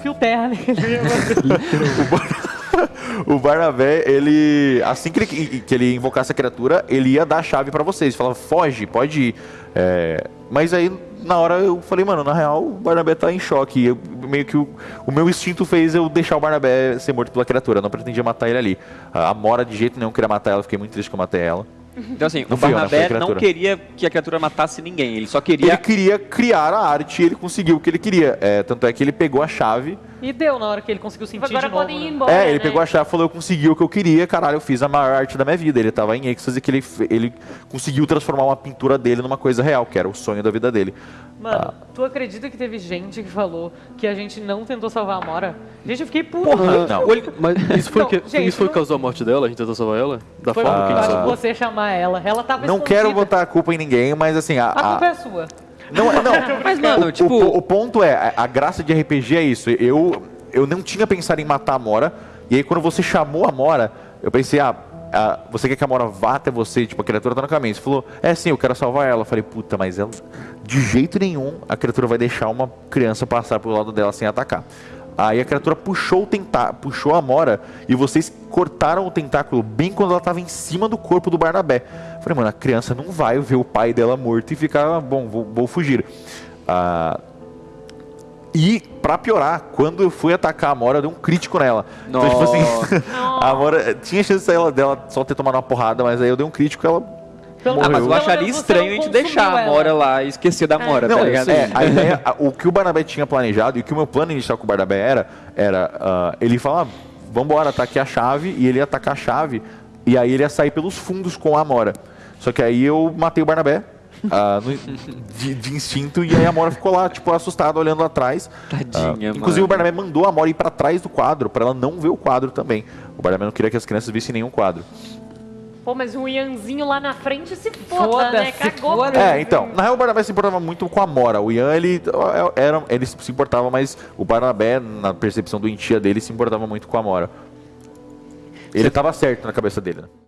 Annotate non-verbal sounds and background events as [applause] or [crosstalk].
fio terra nele. [laughs] o Barnabé, ele. Assim que ele, que ele invocasse a criatura, ele ia dar a chave pra vocês. Falava, foge, pode ir. É, mas aí, na hora, eu falei, mano, na real, o Barnabé tá em choque. Eu, meio que o, o meu instinto fez eu deixar o Barnabé ser morto pela criatura. Eu não pretendia matar ele ali. A Mora de jeito nenhum queria matar ela, fiquei muito triste que eu matei ela. Então assim, Não o fui eu, Barnabé não criatura. queria que a criatura matasse ninguém, ele só queria... Ele queria criar a arte e ele conseguiu o que ele queria. É, tanto é que ele pegou a chave. E deu na hora que ele conseguiu sentir Agora de novo. podem ir né? embora. É, ele né? pegou a chave e falou: Eu consegui o que eu queria, caralho, eu fiz a maior arte da minha vida. Ele tava em êxtase que ele, ele conseguiu transformar uma pintura dele numa coisa real, que era o sonho da vida dele. Mano, tu acredita que teve gente que falou que a gente não tentou salvar a Mora? Gente, eu fiquei puto. Porra, Não. o Mas isso foi, Não, que, gente, isso foi não- causou a morte dela? A gente tentou salvar ela? Da Foi forma que a gente salvou? você chamar ela. Ela tava Não quero escondida. botar a culpa em ninguém, mas assim, a. A a- culpa é sua. Não, é- não. [laughs] Mas, mano, o, tipo- o, o ponto é, a, graça de RPG é isso. Eu, eu não tinha pensado em matar a Mora, e aí quando você chamou a Mora, eu pensei, ah, ah, você quer que a Mora vá até você? Tipo, a criatura tá no caminho. Você falou, é sim, eu quero salvar ela. Eu falei, puta, mas ela, de jeito nenhum a criatura vai deixar uma criança passar pelo lado dela sem atacar. Aí a criatura puxou o tentá puxou a Mora e vocês cortaram o tentáculo bem quando ela tava em cima do corpo do Barnabé. Falei, mano, a criança não vai ver o pai dela morto e ficar, bom, vou, vou fugir. Ah, e, pra piorar, quando eu fui atacar a Mora, eu dei um crítico nela. Então, tipo assim, [laughs] a Mora tinha chance dela, dela só ter tomado uma porrada, mas aí eu dei um crítico ela. Pelo Ah, mas eu acharia estranho não a gente deixar a ela. Mora lá e esquecer da Mora, Não, tá ligado? é, a ideia, a- o que o Barnabé tinha planejado e o que o meu plano inicial com o Barnabé era, era ah, ele falar, vambora, tá aqui a chave, e ele ia atacar a chave, e aí ele ia sair pelos fundos com a Amora. Só que aí eu matei o Barnabé. ah, no- de, de instinto, e aí a Amora ficou lá, tipo, assustada, olhando atrás. Tadinha, Ah, Inclusive, o. Barnabé mandou a Amora ir pra trás do quadro, pra ela não ver o quadro também. O Barnabé não queria que as crianças vissem nenhum quadro. Pô, mas o Ianzinho lá na frente se foda, Foda, né? se Cagou. foda. É, então, na real o Barnabé se importava muito com a Mora. O Ian, ele, era, ele se importava, mas o Barnabé, na percepção do entia dele, se importava muito com a Mora. Ele tava certo na cabeça dele, né?